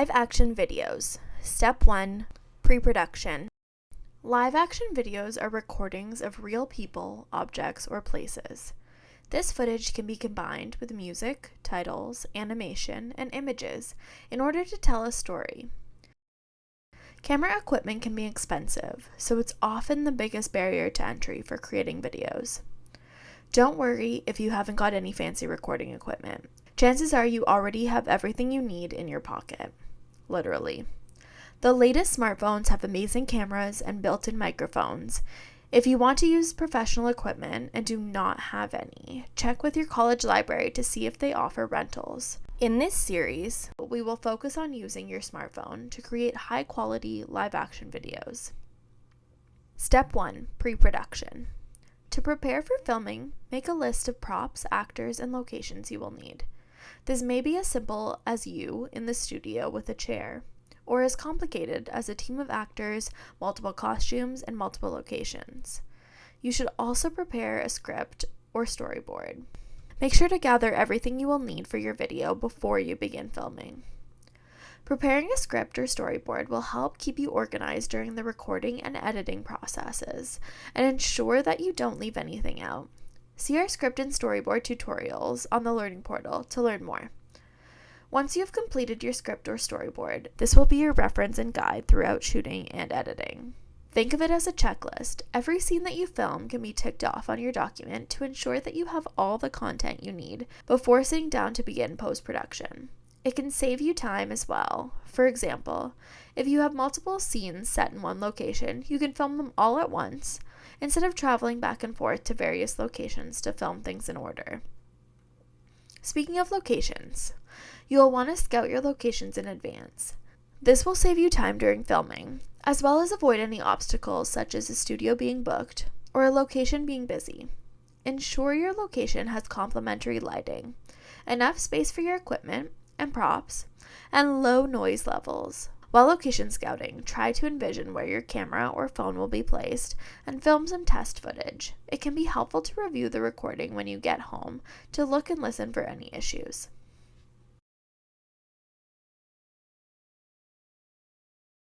Live action videos. Step 1 Pre production. Live action videos are recordings of real people, objects, or places. This footage can be combined with music, titles, animation, and images in order to tell a story. Camera equipment can be expensive, so it's often the biggest barrier to entry for creating videos. Don't worry if you haven't got any fancy recording equipment. Chances are you already have everything you need in your pocket. Literally. The latest smartphones have amazing cameras and built in microphones. If you want to use professional equipment and do not have any, check with your college library to see if they offer rentals. In this series, we will focus on using your smartphone to create high quality live action videos. Step 1 Pre production. To prepare for filming, make a list of props, actors, and locations you will need. This may be as simple as you in the studio with a chair, or as complicated as a team of actors, multiple costumes, and multiple locations. You should also prepare a script or storyboard. Make sure to gather everything you will need for your video before you begin filming. Preparing a script or storyboard will help keep you organized during the recording and editing processes and ensure that you don't leave anything out. See our script and storyboard tutorials on the Learning Portal to learn more. Once you have completed your script or storyboard, this will be your reference and guide throughout shooting and editing. Think of it as a checklist. Every scene that you film can be ticked off on your document to ensure that you have all the content you need before sitting down to begin post production. It can save you time as well. For example, if you have multiple scenes set in one location, you can film them all at once instead of traveling back and forth to various locations to film things in order. Speaking of locations, you will want to scout your locations in advance. This will save you time during filming, as well as avoid any obstacles such as a studio being booked or a location being busy. Ensure your location has complementary lighting, enough space for your equipment, and props, and low noise levels. While location scouting, try to envision where your camera or phone will be placed and film some test footage. It can be helpful to review the recording when you get home to look and listen for any issues.